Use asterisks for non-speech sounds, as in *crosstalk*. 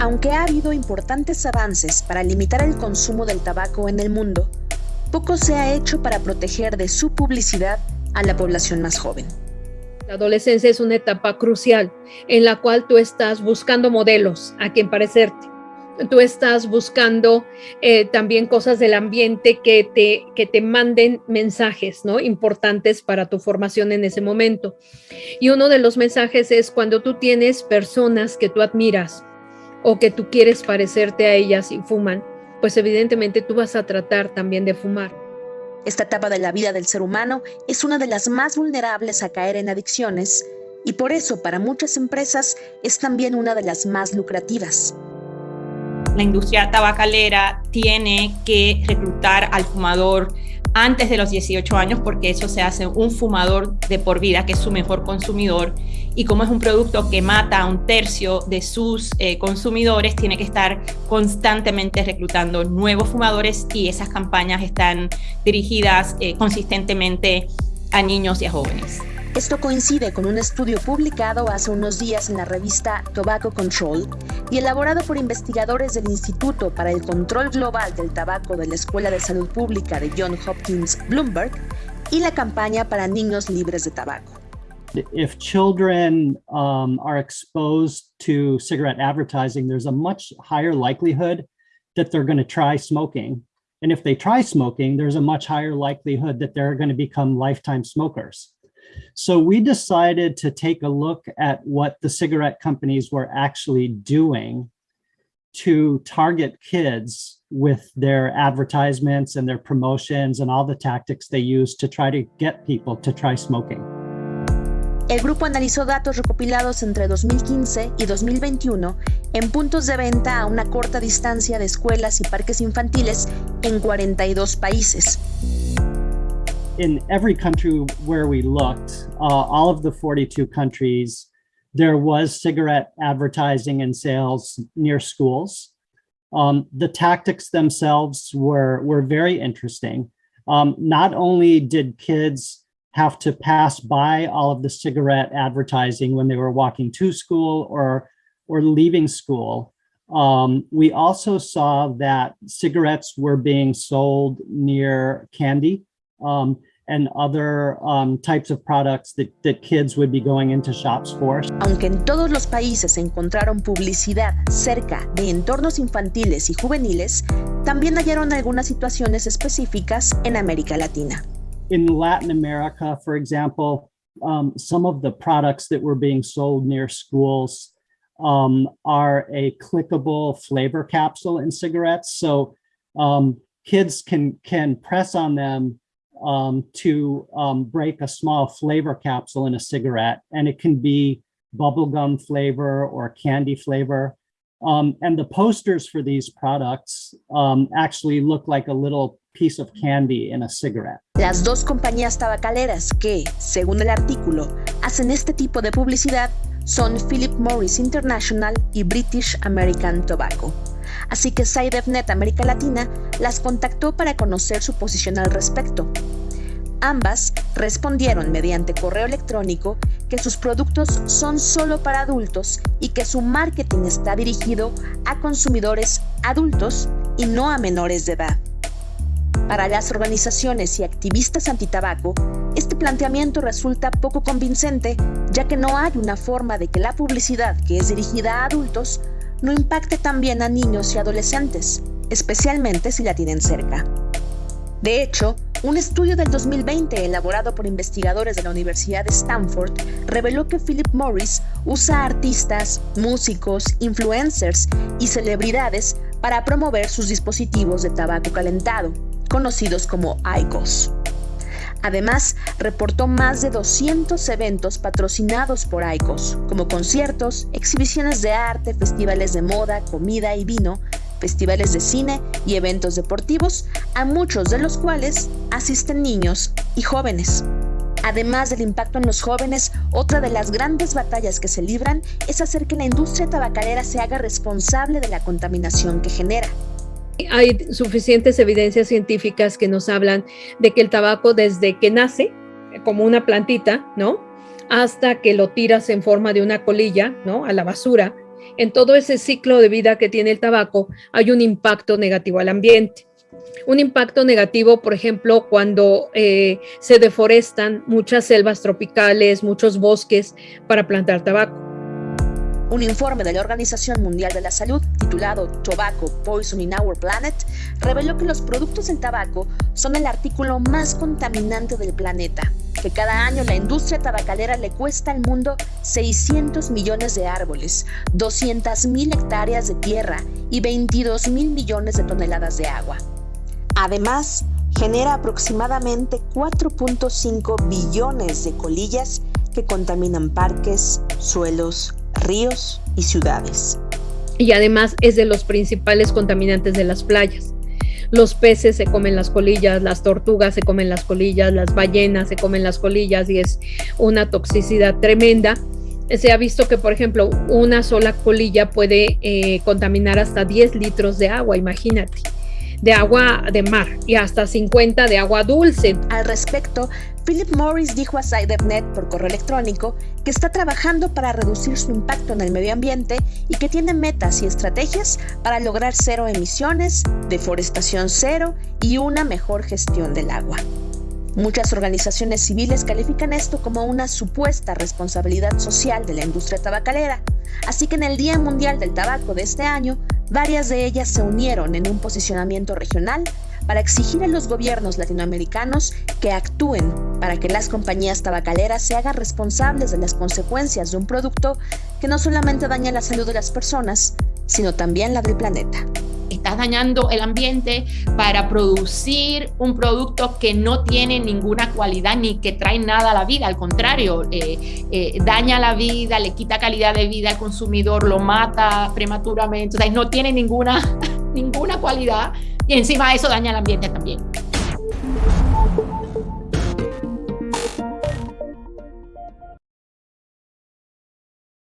Aunque ha habido importantes avances para limitar el consumo del tabaco en el mundo, poco se ha hecho para proteger de su publicidad a la población más joven. La adolescencia es una etapa crucial en la cual tú estás buscando modelos a quien parecerte. Tú estás buscando eh, también cosas del ambiente que te, que te manden mensajes ¿no? importantes para tu formación en ese momento. Y uno de los mensajes es cuando tú tienes personas que tú admiras o que tú quieres parecerte a ellas y fuman, pues evidentemente tú vas a tratar también de fumar. Esta etapa de la vida del ser humano es una de las más vulnerables a caer en adicciones y por eso para muchas empresas es también una de las más lucrativas. La industria tabacalera tiene que reclutar al fumador antes de los 18 años porque eso se hace un fumador de por vida, que es su mejor consumidor. Y como es un producto que mata a un tercio de sus eh, consumidores, tiene que estar constantemente reclutando nuevos fumadores y esas campañas están dirigidas eh, consistentemente a niños y a jóvenes. Esto coincide con un estudio publicado hace unos días en la revista Tobacco Control y elaborado por investigadores del Instituto para el Control Global del Tabaco de la Escuela de Salud Pública de John Hopkins Bloomberg y la campaña para niños libres de tabaco. If children um, are exposed to cigarette advertising, there's a much higher likelihood that they're going to try smoking. And if they try smoking, there's a much higher likelihood that they're going to become lifetime smokers. So we decided to take a look at what the cigarette companies were actually doing to target kids with their advertisements and their promotions and all the tactics they use to try to get people to try smoking. El grupo analizó datos recopilados entre 2015 y 2021 en puntos de venta a una corta distancia de escuelas y parques infantiles en 42 países. in every country where we looked, uh, all of the 42 countries, there was cigarette advertising and sales near schools. Um, the tactics themselves were, were very interesting. Um, not only did kids have to pass by all of the cigarette advertising when they were walking to school or, or leaving school, um, we also saw that cigarettes were being sold near candy. Um, and other um, types of products that, that kids would be going into shops for. Aunque en todos los países encontraron publicidad cerca de entornos infantiles y juveniles, también hallaron algunas situaciones específicas en América Latina. In Latin America, for example, um, some of the products that were being sold near schools um, are a clickable flavor capsule in cigarettes. So um, kids can, can press on them um, to um, break a small flavor capsule in a cigarette, and it can be bubblegum flavor or candy flavor. Um, and the posters for these products um, actually look like a little piece of candy in a cigarette. Las dos compañías tabacaleras que, según el artículo, hacen este tipo de publicidad son Philip Morris International y British American Tobacco. así que SciDevNet América Latina las contactó para conocer su posición al respecto. Ambas respondieron mediante correo electrónico que sus productos son solo para adultos y que su marketing está dirigido a consumidores adultos y no a menores de edad. Para las organizaciones y activistas antitabaco, este planteamiento resulta poco convincente, ya que no hay una forma de que la publicidad que es dirigida a adultos no impacte también a niños y adolescentes, especialmente si la tienen cerca. De hecho, un estudio del 2020 elaborado por investigadores de la Universidad de Stanford reveló que Philip Morris usa artistas, músicos, influencers y celebridades para promover sus dispositivos de tabaco calentado, conocidos como IQOS. Además, reportó más de 200 eventos patrocinados por ICOS, como conciertos, exhibiciones de arte, festivales de moda, comida y vino, festivales de cine y eventos deportivos, a muchos de los cuales asisten niños y jóvenes. Además del impacto en los jóvenes, otra de las grandes batallas que se libran es hacer que la industria tabacalera se haga responsable de la contaminación que genera. Hay suficientes evidencias científicas que nos hablan de que el tabaco desde que nace, como una plantita, ¿no? Hasta que lo tiras en forma de una colilla, ¿no? A la basura, en todo ese ciclo de vida que tiene el tabaco hay un impacto negativo al ambiente. Un impacto negativo, por ejemplo, cuando eh, se deforestan muchas selvas tropicales, muchos bosques para plantar tabaco. Un informe de la Organización Mundial de la Salud titulado Tobacco Poison in Our Planet reveló que los productos del tabaco son el artículo más contaminante del planeta, que cada año la industria tabacalera le cuesta al mundo 600 millones de árboles, 200 mil hectáreas de tierra y 22 mil millones de toneladas de agua. Además, genera aproximadamente 4.5 billones de colillas que contaminan parques, suelos, ríos y ciudades. Y además es de los principales contaminantes de las playas. Los peces se comen las colillas, las tortugas se comen las colillas, las ballenas se comen las colillas y es una toxicidad tremenda. Se ha visto que, por ejemplo, una sola colilla puede eh, contaminar hasta 10 litros de agua, imagínate de agua de mar y hasta 50 de agua dulce. Al respecto, Philip Morris dijo a SciDevNet por correo electrónico que está trabajando para reducir su impacto en el medio ambiente y que tiene metas y estrategias para lograr cero emisiones, deforestación cero y una mejor gestión del agua. Muchas organizaciones civiles califican esto como una supuesta responsabilidad social de la industria tabacalera, así que en el Día Mundial del Tabaco de este año, varias de ellas se unieron en un posicionamiento regional para exigir a los gobiernos latinoamericanos que actúen para que las compañías tabacaleras se hagan responsables de las consecuencias de un producto que no solamente daña la salud de las personas, sino también la del planeta. Estás dañando el ambiente para producir un producto que no tiene ninguna cualidad ni que trae nada a la vida, al contrario, eh, eh, daña la vida, le quita calidad de vida al consumidor, lo mata prematuramente, o sea, no tiene ninguna, *laughs* ninguna cualidad y encima eso daña el ambiente también.